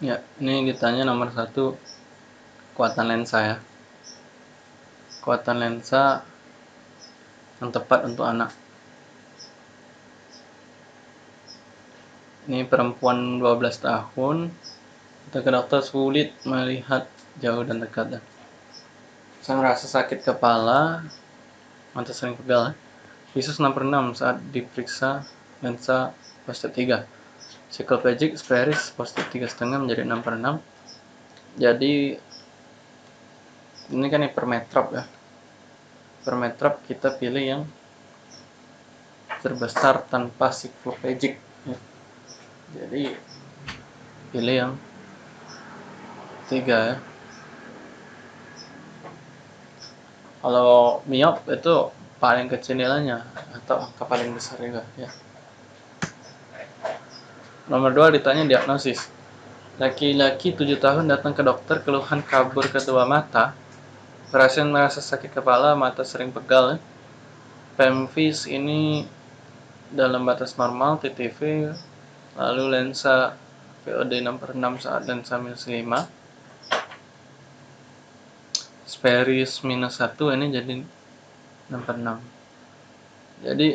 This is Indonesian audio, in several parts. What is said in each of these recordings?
Ya, ini ditanya nomor satu kekuatan lensa ya. Kekuatan lensa yang tepat untuk anak. Ini perempuan 12 tahun. Kita ke dokter sulit melihat jauh dan dekat. Ya. Saya merasa sakit kepala, mata sering pegal. Ya. Visus 6 per 6 saat diperiksa lensa fase 3 Cycloplegic Sperris positif tiga setengah menjadi 6 per 6 jadi ini kan hipermetrop ya. Hipermetrop kita pilih yang terbesar tanpa cycloplegic ya. jadi pilih yang tiga ya. Kalau miop itu paling kecil nilainya atau angka paling besar juga ya Nomor 2 ditanya diagnosis. Laki-laki 7 tahun datang ke dokter keluhan kabur kedua mata. Pasien merasa sakit kepala, mata sering pegal. Ya. Pemvis ini dalam batas normal, TTV, lalu lensa VOD 6 per 6 saat lensa minus 5. Speris minus 1 ini jadi 6 per 6. Jadi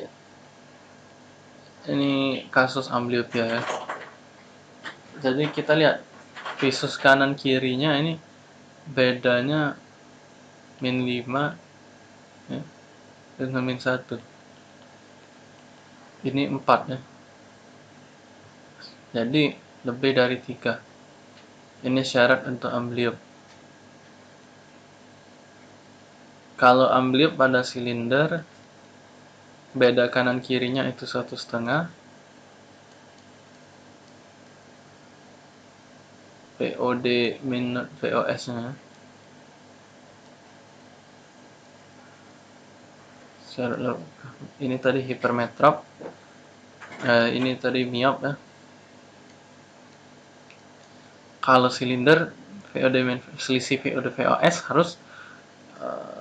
ini kasus ambliopia ya jadi kita lihat visus kanan kirinya ini bedanya min 5 ya, dengan min 1 ini 4 ya. Jadi lebih dari 3 ini syarat untuk ambliop. Kalau ambliop pada silinder beda kanan kirinya itu satu setengah VOD min VOS nya. Ini tadi hipermetrop. Eh, ini tadi miop ya. Kalau silinder VOD min selisih VOD VOS harus uh,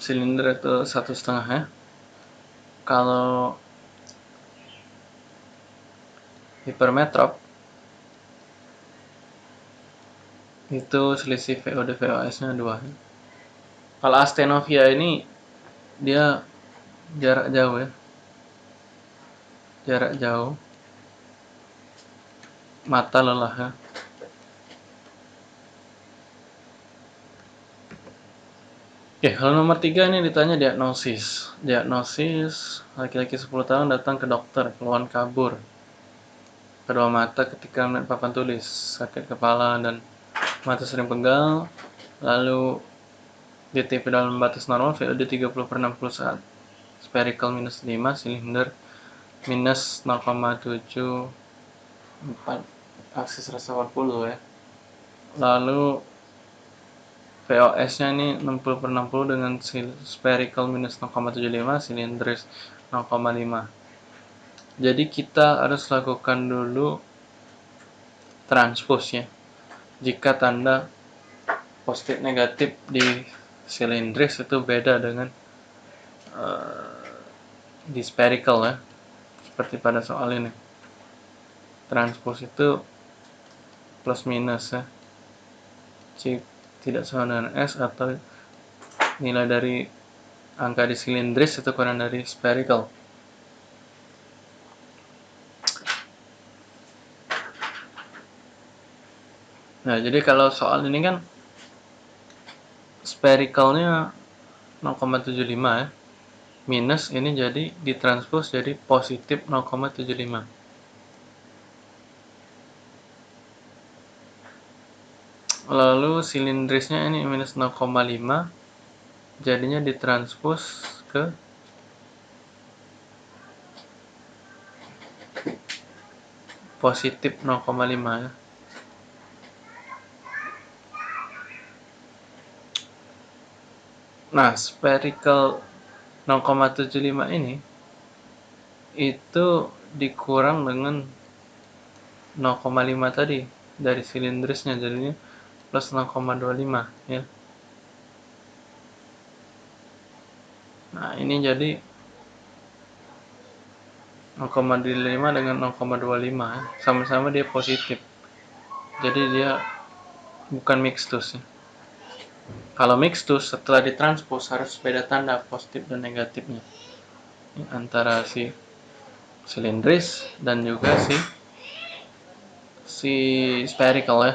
silinder itu satu setengah ya. Kalau hipermetrop itu selisih VOD VOS nya 2 kalau astenovia ini dia jarak jauh ya. Jarak jauh. Mata lelah ya Oke, hal nomor tiga ini ditanya diagnosis. Diagnosis, laki-laki 10 tahun datang ke dokter, keluhan kabur. Kedua mata ketika melihat papan tulis, sakit kepala dan mata sering pegal. Lalu DTP dalam batas normal, VOD 30 per 60 saat. Spherical minus 5, silinder minus 0,74 aksis rasa 40 ya. Lalu VOS-nya ini 60 per 60 dengan spherical minus 0,75, silindris 0,5. Jadi kita harus lakukan dulu transpose ya. Jika tanda positif negatif di silindris itu beda dengan uh, di spherical ya. Seperti pada soal ini. Transpose itu plus minus ya. Jika tidak sama dengan S atau nilai dari angka di silindris itu kurang dari spherical. Nah, jadi kalau soal ini kan sphericalnya 0,75 ya. Minus ini jadi ditranspos jadi positif 0,75. Lalu silindrisnya ini minus 0,5 jadinya ditranspos ke positif 0,5 ya. Nah spherical 0,75 ini itu dikurang dengan 0,5 tadi dari silindrisnya jadinya plus 0,25 ya. Nah ini jadi 0,5 dengan 0,25 sama-sama dia positif. Jadi dia bukan mixtus ya. kalau mixtus setelah ditranspos harus beda tanda positif dan negatifnya. Antara si silindris dan juga si si spherical ya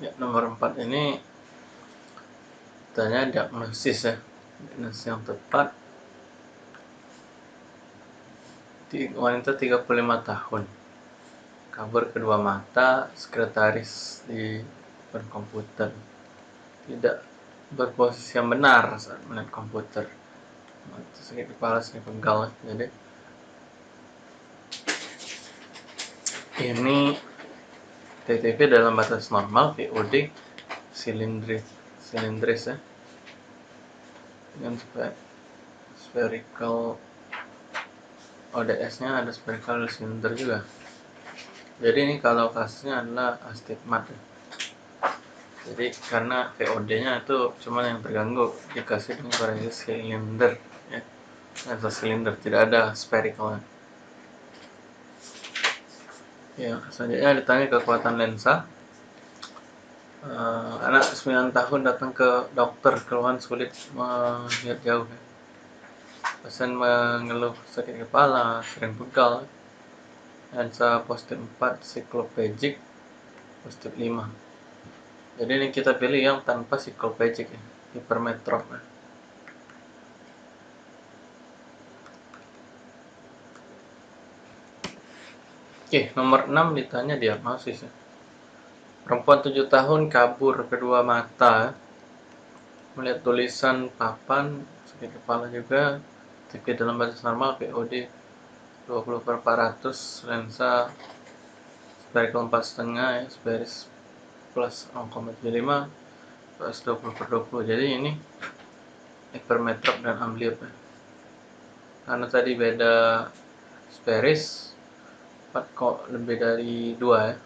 Ya, nomor 4 ini tanya diagnosis ya. Diagnosis yang tepat di wanita 35 tahun. Kabur kedua mata, sekretaris di komputer. Tidak berposisi yang benar saat melihat komputer. Sakit kepala, sakit pegal. Jadi ini TTP dalam batas normal VOD silindris silindris ya dengan spherical ODS nya ada spherical cylinder juga jadi ini kalau kasusnya adalah astigmat ya. Jadi karena VOD nya itu cuma yang terganggu dikasih dengan variasi silinder ya lensa silinder tidak ada spherical Ya, selanjutnya ditanya kekuatan lensa. Uh, anak 9 tahun datang ke dokter keluhan sulit melihat jauh. Ya. Pasien mengeluh sakit kepala, sering pegal. Lensa positif 4, siklopegic, positif 5. Jadi ini kita pilih yang tanpa siklopegic ya, hipermetrop ya. Oke, nomor 6 ditanya diagnosis ya. Perempuan 7 tahun kabur kedua mata. Melihat tulisan papan, sakit kepala juga. TP dalam batas normal, POD 20 per 400, lensa spherical 4,5 ya, spherical plus 0,75 plus 20 per 20. Jadi ini hypermetrop dan ambliop ya. Karena tadi beda spheris 4 kok lebih dari 2 ya.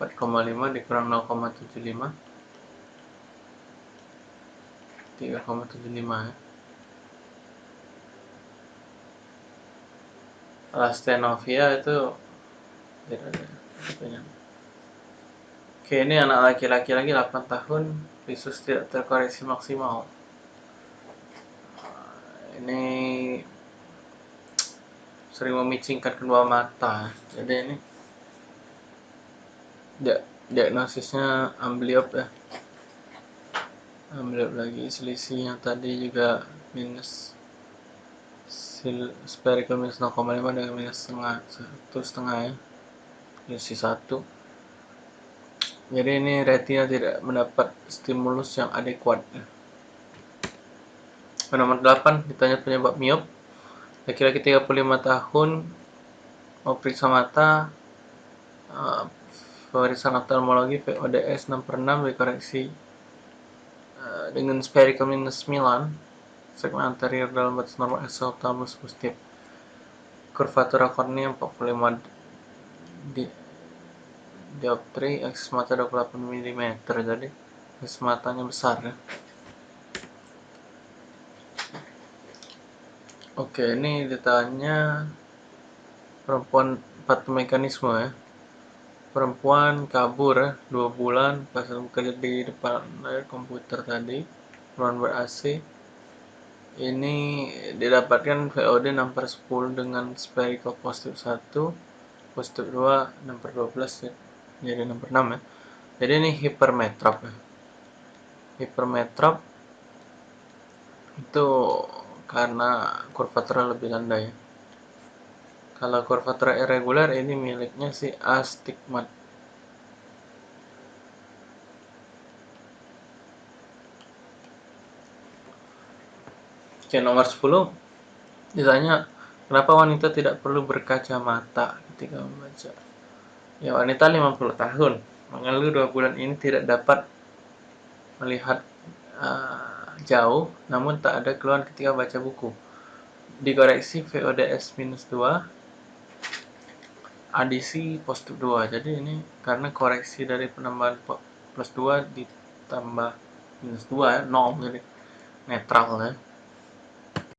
4,5 dikurang 0,75 3,75 ya. Alastenovia itu tidak ada Oke ini anak laki-laki lagi 8 tahun. Visus tidak terkoreksi maksimal. Ini sering memicingkan kedua mata. Jadi ini diagnosisnya ambliop ya. Ambliop lagi selisihnya tadi juga minus spherical minus 0,5 dengan minus setengah satu setengah ya. Selisih satu jadi ini retina tidak mendapat stimulus yang adekuat. Nomor 8 ditanya penyebab miop. Laki-laki 35 tahun mau periksa mata uh, pemeriksaan oftalmologi VODS 6 per 6 dikoreksi uh, dengan spherical minus 9 segmen anterior dalam batas normal exophthalmos positif. Kurvatura kornea 45 di dioptri aksis mata 28 mm jadi aksis matanya besar ya Oke, ini ditanya perempuan empat mekanisme ya. Perempuan kabur ya, dua bulan pas bekerja di depan layar komputer tadi, ruang ber AC. Ini didapatkan VOD 6 per 10 dengan spherical positif 1, positif 2, 6 per 12 ya. Jadi 6 per 6 ya. Jadi ini hipermetrop ya. Hipermetrop itu karena kurvatura lebih landai. Kalau kurvatura irregular ini miliknya si astigmat. Oke, nomor 10 ditanya kenapa wanita tidak perlu berkacamata ketika membaca. Ya, wanita 50 tahun. Mengeluh dua bulan ini tidak dapat melihat uh, jauh namun tak ada keluhan ketika baca buku. Dikoreksi VODS minus 2 adisi positif 2 jadi ini karena koreksi dari penambahan plus 2 ditambah minus 2 ya 0 jadi netral ya